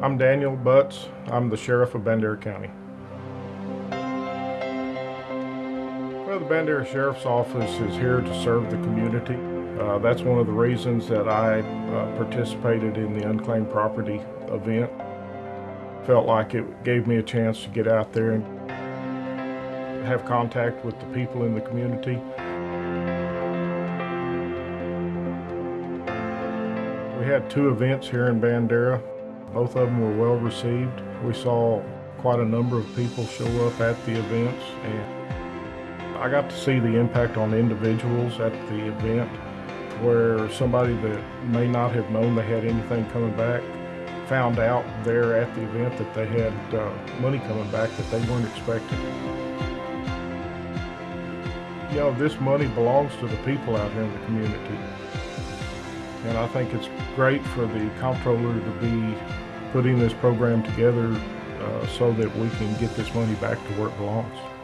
I'm Daniel Butts. I'm the sheriff of Bandera County. Well, the Bandera Sheriff's Office is here to serve the community. Uh, that's one of the reasons that I uh, participated in the unclaimed property event. Felt like it gave me a chance to get out there and have contact with the people in the community. We had two events here in Bandera. Both of them were well received. We saw quite a number of people show up at the events and I got to see the impact on individuals at the event where somebody that may not have known they had anything coming back found out there at the event that they had uh, money coming back that they weren't expecting. You know, this money belongs to the people out here in the community. And I think it's great for the comptroller to be putting this program together uh, so that we can get this money back to where it belongs.